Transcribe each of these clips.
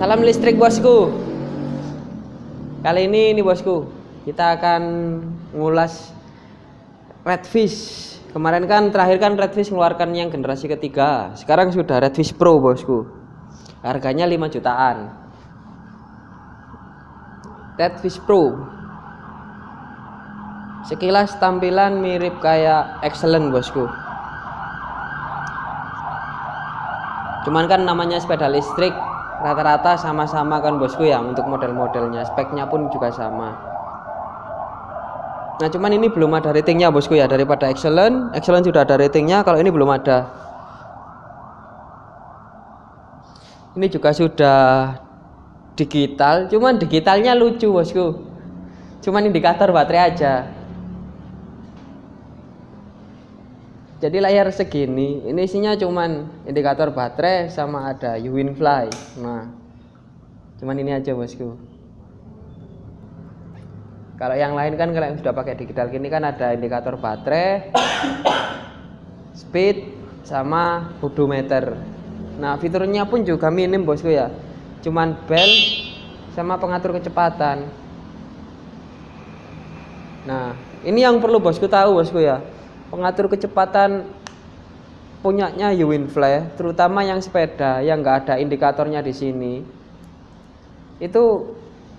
Salam listrik bosku. Kali ini ini bosku, kita akan ngulas Redfish. Kemarin kan terakhir kan Redfish mengeluarkan yang generasi ketiga. Sekarang sudah Redfish Pro bosku. Harganya 5 jutaan. Redfish Pro. Sekilas tampilan mirip kayak Excellent bosku. Cuman kan namanya sepeda listrik rata-rata sama-sama kan bosku ya untuk model-modelnya. Speknya pun juga sama. Nah cuman ini belum ada ratingnya bosku ya. Daripada excellent excellent sudah ada ratingnya kalau ini belum ada. Ini juga sudah digital cuman digitalnya lucu bosku. Cuman indikator baterai aja jadi layar segini ini isinya cuman indikator baterai sama ada Uwinfly nah cuman ini aja bosku. Kalau yang lain kan kalau yang sudah pakai digital gini kan ada indikator baterai speed sama odometer. Nah fiturnya pun juga minim bosku ya. Cuman bel sama pengatur kecepatan. Nah ini yang perlu bosku tahu bosku ya pengatur kecepatan punyanya Uwinfly, terutama yang sepeda yang nggak ada indikatornya di sini, itu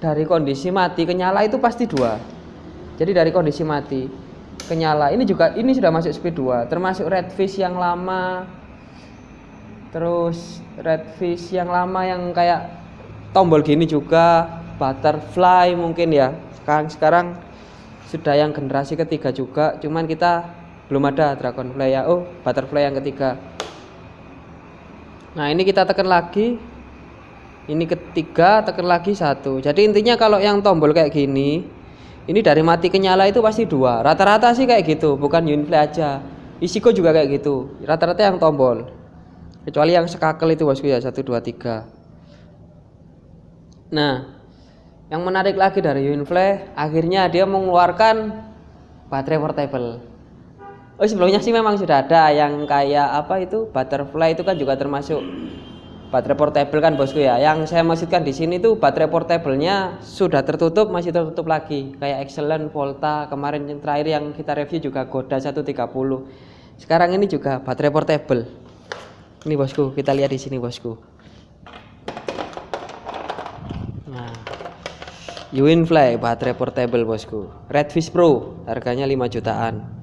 dari kondisi mati ke nyala itu pasti dua. Jadi dari kondisi mati ke nyala ini juga ini sudah masuk speed 2 termasuk redfish yang lama terus redfish yang lama yang kayak tombol gini juga butterfly mungkin ya sekarang sekarang sudah yang generasi ketiga juga cuman kita belum ada dragonfly ya oh butterfly yang ketiga. Nah ini kita tekan lagi. Ini ketiga tekan lagi satu. Jadi intinya kalau yang tombol kayak gini ini dari mati ke nyala itu pasti dua. Rata-rata sih kayak gitu bukan unifly aja. Isiko juga kayak gitu. Rata-rata yang tombol. Kecuali yang sekakel itu bosku ya satu dua tiga. Nah yang menarik lagi dari Unifly akhirnya dia mengeluarkan baterai portable Oh sebelumnya sih memang sudah ada yang kayak apa itu butterfly itu kan juga termasuk baterai portable kan bosku ya. Yang saya maksudkan di sini tuh baterai portable-nya sudah tertutup masih tertutup lagi kayak Excellent, Volta kemarin yang terakhir yang kita review juga Goda 130. Sekarang ini juga baterai portable. Ini bosku, kita lihat di sini bosku. Nah, Uwinfly baterai portable bosku. Redfish Pro harganya 5 jutaan.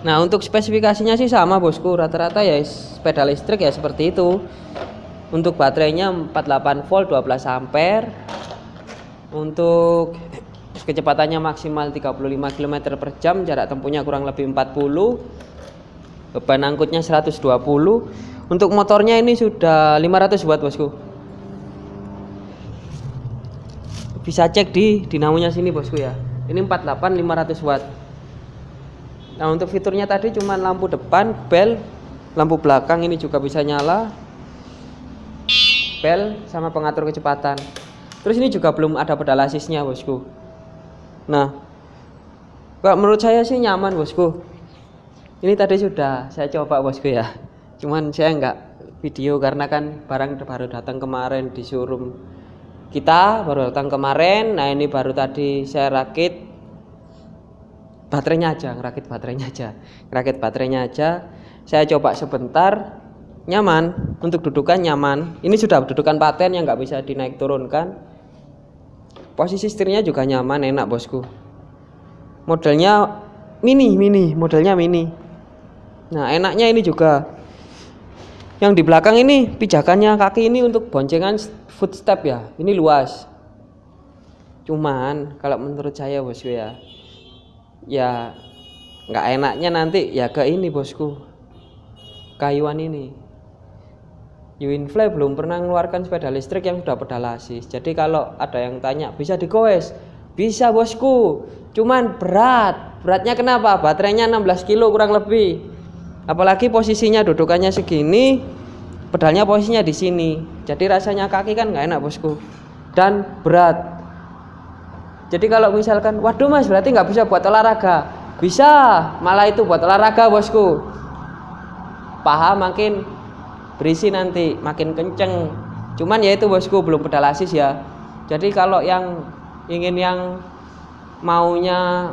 Nah untuk spesifikasinya sih sama bosku. Rata-rata ya sepeda listrik ya seperti itu. Untuk baterainya 48 volt 12 ampere. Untuk kecepatannya maksimal 35 km per jam jarak tempuhnya kurang lebih 40 beban angkutnya 120 untuk motornya ini sudah 500 watt bosku. Bisa cek di dinamonya sini bosku ya. Ini 48 500 watt Nah untuk fiturnya tadi cuma lampu depan, bel, lampu belakang ini juga bisa nyala, bel sama pengatur kecepatan. Terus ini juga belum ada pedal asisnya bosku. Nah, kok menurut saya sih nyaman bosku. Ini tadi sudah saya coba bosku ya. Cuman saya nggak video karena kan barang baru datang kemarin di showroom kita baru datang kemarin. Nah ini baru tadi saya rakit baterainya aja ngerakit baterainya aja ngerakit baterainya aja. Saya coba sebentar nyaman. Untuk dudukan nyaman. Ini sudah dudukan paten yang nggak bisa dinaik turunkan posisi setirnya juga nyaman enak bosku. Modelnya mini mini modelnya mini. Nah enaknya ini juga. Yang di belakang ini pijakannya kaki ini untuk boncengan footstep ya. Ini luas. Cuman kalau menurut saya bosku ya ya nggak enaknya nanti ya ke ini bosku. Kayuan ini. Uwinfly belum pernah mengeluarkan sepeda listrik yang sudah pedal asis. Jadi kalau ada yang tanya bisa digoes bisa bosku. Cuman berat. Beratnya kenapa? Baterainya 16 kilo kurang lebih. Apalagi posisinya dudukannya segini pedalnya posisinya di sini. Jadi rasanya kaki kan nggak enak bosku. Dan berat jadi kalau misalkan, waduh mas berarti nggak bisa buat olahraga. Bisa, malah itu buat olahraga bosku. Paha makin berisi nanti makin kenceng cuman ya itu bosku belum pedal asis ya jadi kalau yang ingin yang maunya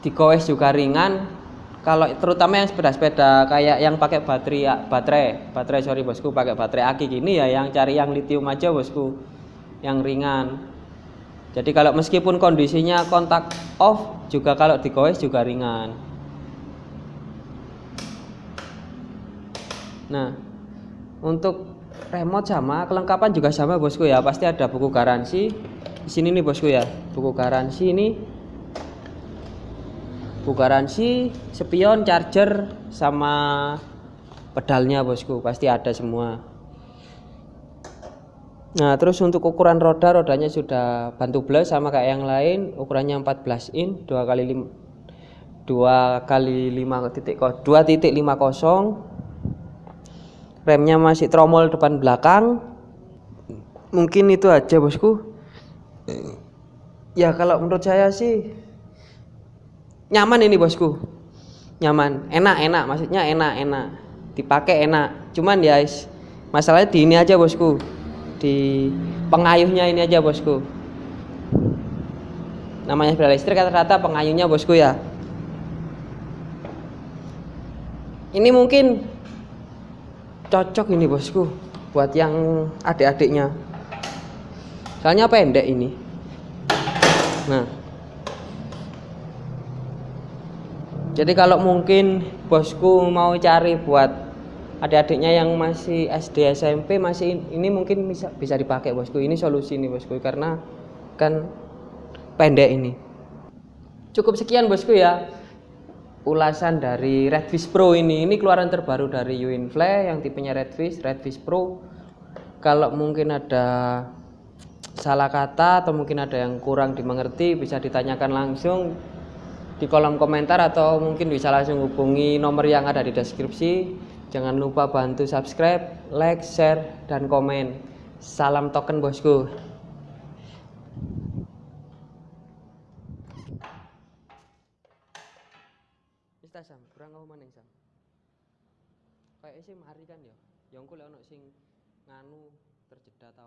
digoes juga ringan kalau terutama yang sepeda-sepeda kayak yang pakai baterai baterai baterai sorry bosku pakai baterai aki gini ya yang cari yang lithium aja bosku yang ringan jadi kalau meskipun kondisinya kontak off juga kalau digoes juga ringan. Nah untuk remote sama kelengkapan juga sama bosku ya. Pasti ada buku garansi. Di sini nih bosku ya. Buku garansi ini. Buku garansi spion charger sama pedalnya bosku. Pasti ada semua nah terus untuk ukuran roda rodanya sudah bantu blast sama kayak yang lain ukurannya 14 in 2 kali 5 2 kali 5 titik 2 titik 50 remnya masih tromol depan belakang. Mungkin itu aja bosku. Ya kalau menurut saya sih nyaman ini bosku. Nyaman. Enak enak. Maksudnya enak enak. Dipakai enak. Cuman ya masalahnya di ini aja bosku di pengayuhnya ini aja bosku. Namanya sepeda listrik kata-kata pengayuhnya bosku ya. Ini mungkin cocok ini bosku buat yang adik-adiknya. Soalnya pendek ini. Nah. Jadi kalau mungkin bosku mau cari buat adik-adiknya yang masih SD SMP masih ini mungkin bisa bisa dipakai bosku ini solusi nih bosku karena kan pendek ini cukup sekian bosku ya ulasan dari Redfish Pro ini. Ini keluaran terbaru dari Uinfly yang tipenya Redfish, Redfish Pro. Kalau mungkin ada salah kata atau mungkin ada yang kurang dimengerti bisa ditanyakan langsung di kolom komentar atau mungkin bisa langsung hubungi nomor yang ada di deskripsi. Jangan lupa bantu subscribe, like, share, dan komen. Salam token bosku. kita sam kurang apa maning sam kayak sih mari kan ya kuliah ono sing nganu terjeda